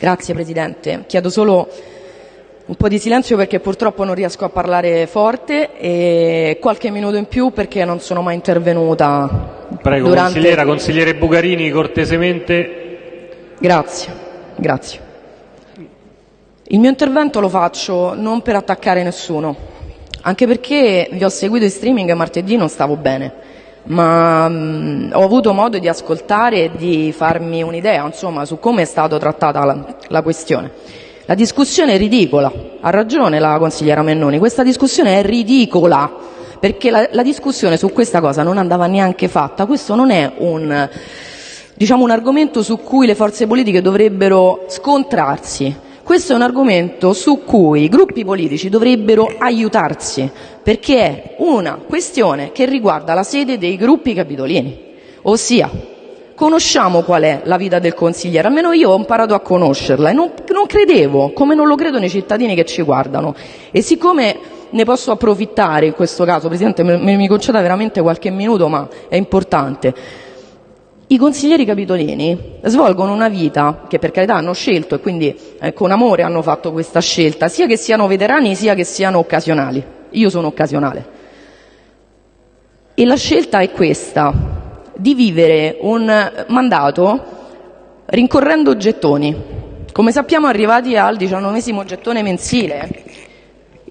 Grazie Presidente. Chiedo solo un po' di silenzio perché purtroppo non riesco a parlare forte e qualche minuto in più perché non sono mai intervenuta. Prego, durante... consigliera, consigliere Bugarini, cortesemente. Grazie, grazie. Il mio intervento lo faccio non per attaccare nessuno, anche perché vi ho seguito in streaming martedì non stavo bene, ma mh, mm, ho avuto modo di ascoltare e di farmi un'idea insomma, su come è stata trattata la, la questione. La discussione è ridicola, ha ragione la consigliera Mennoni, questa discussione è ridicola perché la, la discussione su questa cosa non andava neanche fatta, questo non è un, diciamo, un argomento su cui le forze politiche dovrebbero scontrarsi questo è un argomento su cui i gruppi politici dovrebbero aiutarsi, perché è una questione che riguarda la sede dei gruppi capitolini, ossia conosciamo qual è la vita del consigliere, almeno io ho imparato a conoscerla e non, non credevo, come non lo credono i cittadini che ci guardano. E siccome ne posso approfittare in questo caso, Presidente, me, mi conceda veramente qualche minuto, ma è importante i consiglieri capitolini svolgono una vita che per carità hanno scelto e quindi eh, con amore hanno fatto questa scelta, sia che siano veterani sia che siano occasionali. Io sono occasionale. E la scelta è questa, di vivere un mandato rincorrendo gettoni. Come sappiamo arrivati al diciannovesimo gettone mensile,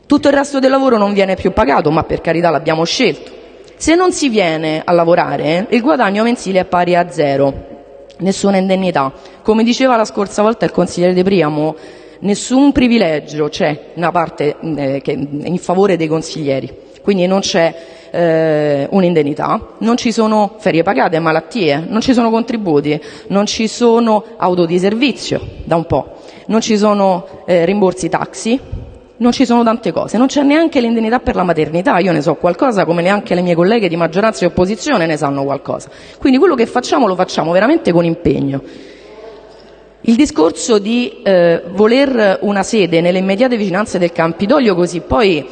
tutto il resto del lavoro non viene più pagato, ma per carità l'abbiamo scelto. Se non si viene a lavorare, il guadagno mensile è pari a zero, nessuna indennità. Come diceva la scorsa volta il consigliere De Priamo, nessun privilegio c'è una parte eh, che, in favore dei consiglieri, quindi non c'è eh, un'indennità, non ci sono ferie pagate, malattie, non ci sono contributi, non ci sono auto di servizio da un po', non ci sono eh, rimborsi taxi, non ci sono tante cose, non c'è neanche l'indennità per la maternità, io ne so qualcosa come neanche le mie colleghe di maggioranza e opposizione ne sanno qualcosa. Quindi quello che facciamo lo facciamo veramente con impegno. Il discorso di eh, voler una sede nelle immediate vicinanze del Campidoglio così poi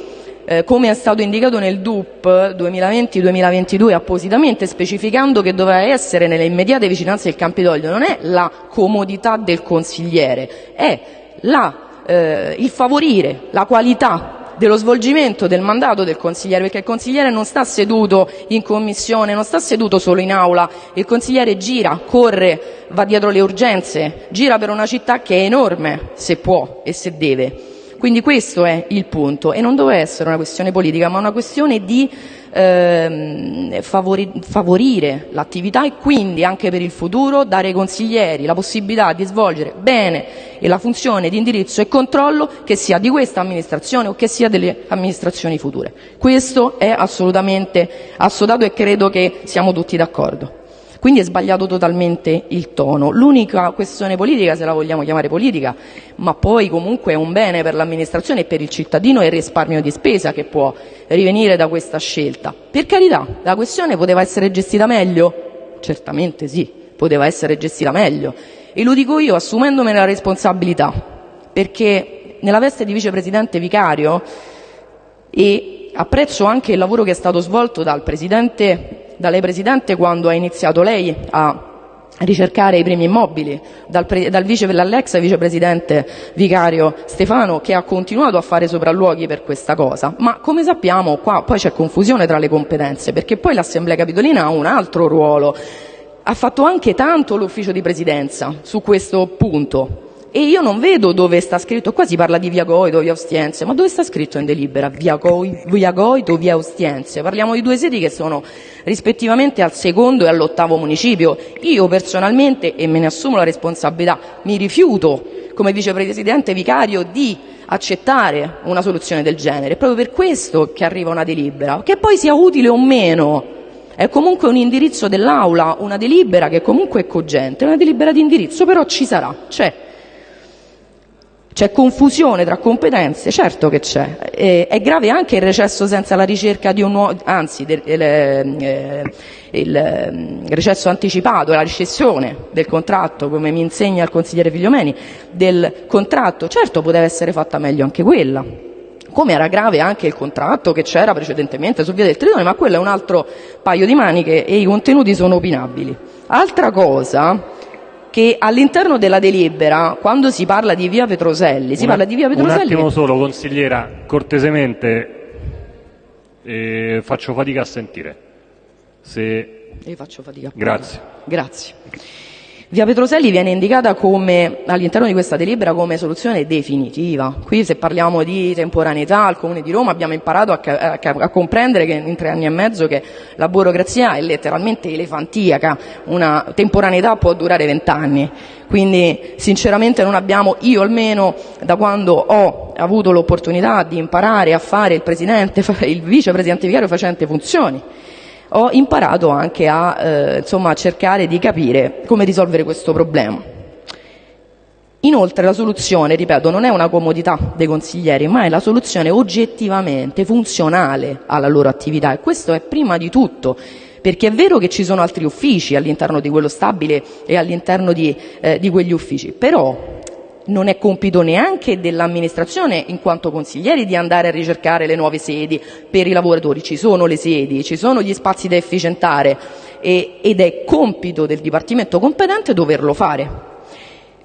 eh, come è stato indicato nel DUP 2020-2022 appositamente specificando che doveva essere nelle immediate vicinanze del Campidoglio non è la comodità del consigliere, è la il favorire la qualità dello svolgimento del mandato del consigliere, perché il consigliere non sta seduto in commissione, non sta seduto solo in aula, il consigliere gira, corre, va dietro le urgenze, gira per una città che è enorme, se può e se deve. Quindi questo è il punto e non deve essere una questione politica, ma una questione di ehm, favori, favorire l'attività e quindi anche per il futuro dare ai consiglieri la possibilità di svolgere bene la funzione di indirizzo e controllo che sia di questa amministrazione o che sia delle amministrazioni future. Questo è assolutamente assodato e credo che siamo tutti d'accordo. Quindi è sbagliato totalmente il tono. L'unica questione politica, se la vogliamo chiamare politica, ma poi comunque è un bene per l'amministrazione e per il cittadino, è il risparmio di spesa che può rivenire da questa scelta. Per carità, la questione poteva essere gestita meglio? Certamente sì, poteva essere gestita meglio. E lo dico io assumendomene la responsabilità, perché nella veste di vicepresidente vicario e apprezzo anche il lavoro che è stato svolto dal presidente da lei Presidente quando ha iniziato lei a ricercare i primi immobili, dal, dal vice, dall'ex vicepresidente vicario Stefano che ha continuato a fare sopralluoghi per questa cosa, ma come sappiamo qua poi c'è confusione tra le competenze perché poi l'Assemblea Capitolina ha un altro ruolo, ha fatto anche tanto l'ufficio di presidenza su questo punto e io non vedo dove sta scritto, qua si parla di via Goito, via Ostiense, ma dove sta scritto in delibera via, Goito, via Ostiense? Parliamo di due sedi che sono rispettivamente al secondo e all'ottavo municipio. Io personalmente, e me ne assumo la responsabilità, mi rifiuto come vicepresidente vicario di accettare una soluzione del genere. È proprio per questo che arriva una delibera, che poi sia utile o meno. È comunque un indirizzo dell'Aula, una delibera che comunque è cogente, una delibera di indirizzo, però ci sarà, c'è. C'è confusione tra competenze? Certo che c'è. È grave anche il recesso senza la ricerca di un nuovo, anzi il, eh, il recesso anticipato, la recessione del contratto, come mi insegna il consigliere Figliomeni, del contratto. Certo poteva essere fatta meglio anche quella. Come era grave anche il contratto che c'era precedentemente su via del Tritone, ma quello è un altro paio di maniche e i contenuti sono opinabili. Altra cosa che all'interno della delibera, quando si parla di via Petroselli, si Un- parla di via Petroselli... Un attimo solo, consigliera, cortesemente eh, faccio fatica a sentire. Se... Io faccio fatica. Grazie. Grazie. Via Petroselli viene indicata come, all'interno di questa delibera come soluzione definitiva. Qui se parliamo di temporaneità al Comune di Roma abbiamo imparato a, a a comprendere che in tre anni e mezzo che la burocrazia è letteralmente elefantiaca, una temporaneità può durare vent'anni. Quindi sinceramente non abbiamo, io almeno da quando ho avuto l'opportunità di imparare a fare il il vicepresidente vicario facente funzioni, ho imparato anche a eh, insomma, cercare di capire come risolvere questo problema. Inoltre la soluzione, ripeto, non è una comodità dei consiglieri, ma è la soluzione oggettivamente funzionale alla loro attività e questo è prima di tutto. Perché è vero che ci sono altri uffici all'interno di quello stabile e all'interno di, eh, di quegli uffici, però non è compito neanche dell'amministrazione in quanto consiglieri di andare a ricercare le nuove sedi per i lavoratori. Ci sono le sedi, ci sono gli spazi da efficientare e- ed è compito del Dipartimento competente doverlo fare.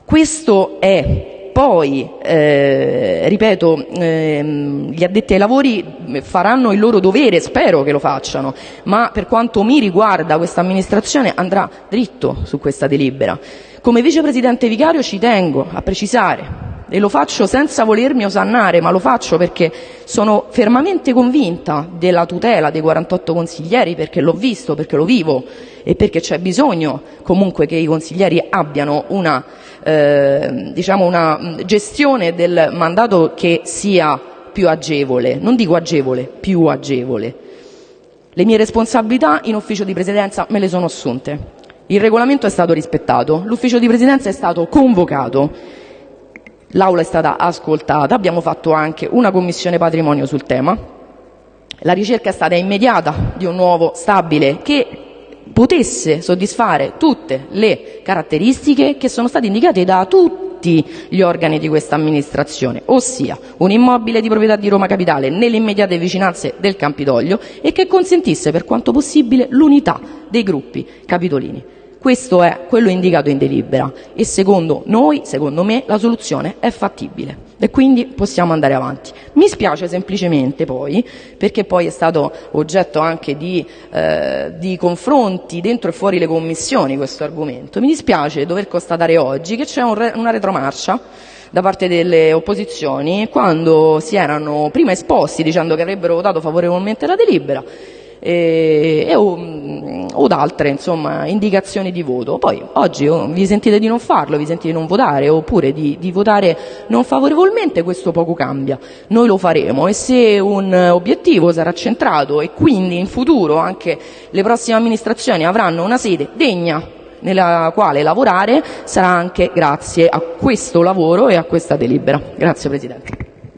Questo è poi, eh, ripeto, ehm, gli addetti ai lavori faranno il loro dovere, spero che lo facciano, ma per quanto mi riguarda questa amministrazione andrà dritto su questa delibera. Come vicepresidente vicario ci tengo a precisare e lo faccio senza volermi osannare, ma lo faccio perché sono fermamente convinta della tutela dei 48 consiglieri, perché l'ho visto, perché lo vivo e perché c'è bisogno comunque che i consiglieri abbiano una, eh, diciamo una gestione del mandato che sia più agevole, non dico agevole, più agevole. Le mie responsabilità in ufficio di presidenza me le sono assunte. Il regolamento è stato rispettato, l'ufficio di presidenza è stato convocato, l'aula è stata ascoltata, abbiamo fatto anche una commissione patrimonio sul tema. La ricerca è stata immediata di un nuovo stabile che potesse soddisfare tutte le caratteristiche che sono state indicate da tutti gli organi di questa amministrazione, ossia un immobile di proprietà di Roma Capitale nelle immediate vicinanze del Campidoglio e che consentisse per quanto possibile l'unità dei gruppi capitolini. Questo è quello indicato in delibera. E secondo noi, secondo me, la soluzione è fattibile. E quindi possiamo andare avanti. Mi spiace semplicemente poi, perché poi è stato oggetto anche di, eh, di confronti dentro e fuori le commissioni questo argomento, mi dispiace dover constatare oggi che c'è un re- una retromarcia da parte delle opposizioni quando si erano prima esposti dicendo che avrebbero votato favorevolmente la delibera e, e o, o da altre insomma, indicazioni di voto. Poi oggi oh, vi sentite di non farlo, vi sentite di non votare oppure di, di votare non favorevolmente, questo poco cambia. Noi lo faremo e se un obiettivo sarà centrato e quindi in futuro anche le prossime amministrazioni avranno una sede degna nella quale lavorare sarà anche grazie a questo lavoro e a questa delibera. Grazie Presidente.